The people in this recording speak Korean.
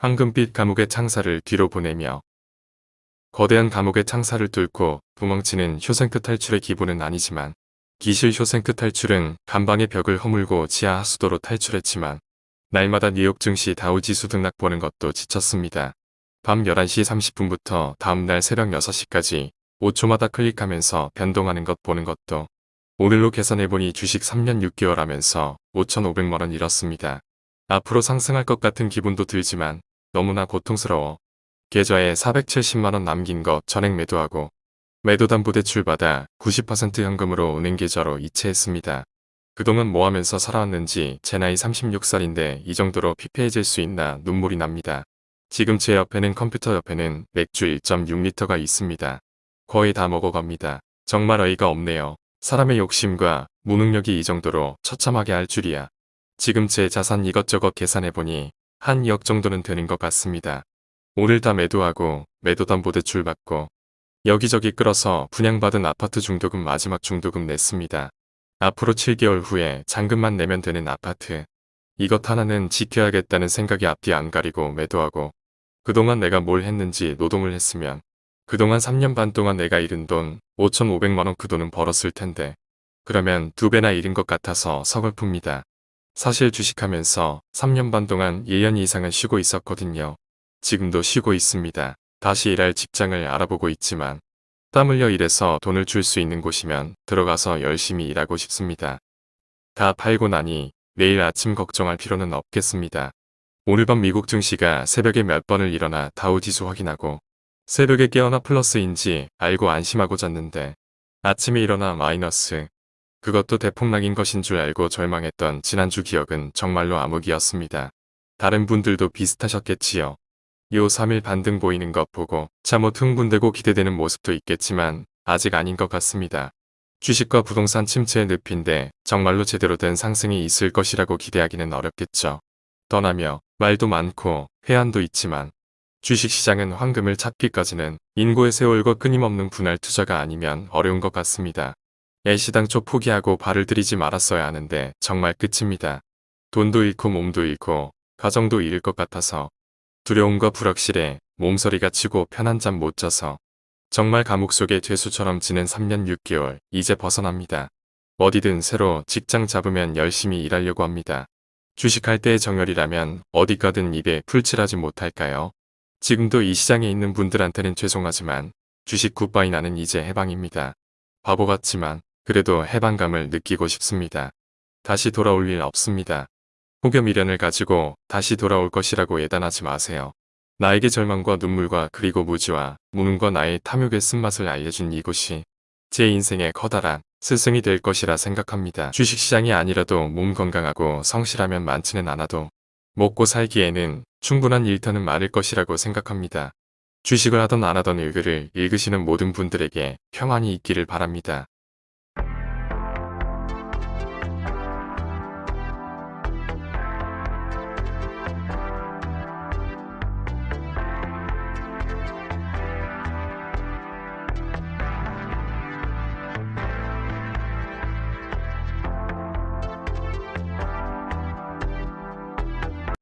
황금빛 감옥의 창살을 뒤로 보내며 거대한 감옥의 창살을 뚫고 도망치는 쇼생크 탈출의 기본은 아니지만 기실 쇼생크 탈출은 간방의 벽을 허물고 지하 하수도로 탈출했지만 날마다 뉴욕 증시 다우지수 등락 보는 것도 지쳤습니다. 밤 11시 30분부터 다음날 새벽 6시까지 5초마다 클릭하면서 변동하는 것 보는 것도 오늘로 계산해보니 주식 3년 6개월 하면서 5,500만원 잃었습니다. 앞으로 상승할 것 같은 기분도 들지만 너무나 고통스러워. 계좌에 470만원 남긴 거 전액 매도하고 매도담보대출 받아 90% 현금으로 은행 계좌로 이체했습니다. 그동안 뭐 하면서 살아왔는지 제 나이 36살인데 이 정도로 피폐해질 수 있나 눈물이 납니다. 지금 제 옆에는 컴퓨터 옆에는 맥주 1.6리터가 있습니다. 거의 다 먹어갑니다. 정말 어이가 없네요. 사람의 욕심과 무능력이 이 정도로 처참하게 할 줄이야. 지금 제 자산 이것저것 계산해보니 한 2억 정도는 되는 것 같습니다. 오늘 다 매도하고 매도담보대출 받고 여기저기 끌어서 분양받은 아파트 중도금 마지막 중도금 냈습니다. 앞으로 7개월 후에 잔금만 내면 되는 아파트. 이것 하나는 지켜야겠다는 생각이 앞뒤 안 가리고 매도하고 그동안 내가 뭘 했는지 노동을 했으면 그동안 3년 반 동안 내가 잃은 돈 5,500만원 그 돈은 벌었을 텐데 그러면 두 배나 잃은 것 같아서 서글픕니다. 사실 주식하면서 3년 반 동안 1년 이상은 쉬고 있었거든요. 지금도 쉬고 있습니다. 다시 일할 직장을 알아보고 있지만 땀 흘려 일해서 돈을 줄 수 있는 곳이면 들어가서 열심히 일하고 싶습니다. 다 팔고 나니 내일 아침 걱정할 필요는 없겠습니다. 오늘 밤 미국 증시가 새벽에 몇 번을 일어나 다우지수 확인하고 새벽에 깨어나 플러스인지 알고 안심하고 잤는데 아침에 일어나 마이너스 그것도 대폭락인 것인 줄 알고 절망했던 지난주 기억은 정말로 암흑이었습니다. 다른 분들도 비슷하셨겠지요. 요 3일 반등 보이는 것 보고 잠못 흥분되고 기대되는 모습도 있겠지만 아직 아닌 것 같습니다. 주식과 부동산 침체의 늪인데 정말로 제대로 된 상승이 있을 것이라고 기대하기는 어렵겠죠. 떠나며 말도 많고 회한도 있지만 주식시장은 황금을 찾기까지는 인고의 세월과 끊임없는 분할 투자가 아니면 어려운 것 같습니다. 애시당초 포기하고 발을 들이지 말았어야 하는데 정말 끝입니다. 돈도 잃고 몸도 잃고 가정도 잃을 것 같아서 두려움과 불확실에 몸서리가 치고 편한 잠 못 자서 정말 감옥 속의 죄수처럼 지낸 3년 6개월 이제 벗어납니다. 어디든 새로 직장 잡으면 열심히 일하려고 합니다. 주식할 때의 정열이라면 어디 가든 입에 풀칠하지 못할까요? 지금도 이 시장에 있는 분들한테는 죄송하지만 주식 굿바이 나는 이제 해방입니다. 바보 같지만 그래도 해방감을 느끼고 싶습니다. 다시 돌아올 일 없습니다. 혹여 미련을 가지고 다시 돌아올 것이라고 예단하지 마세요. 나에게 절망과 눈물과 그리고 무지와 무능과 나의 탐욕의 쓴맛을 알려준 이곳이 제 인생의 커다란 스승이 될 것이라 생각합니다. 주식시장이 아니라도 몸 건강하고 성실하면 많지는 않아도 먹고 살기에는 충분한 일터는 많을 것이라고 생각합니다. 주식을 하던 안 하던 일글을 읽으시는 모든 분들에게 평안이 있기를 바랍니다.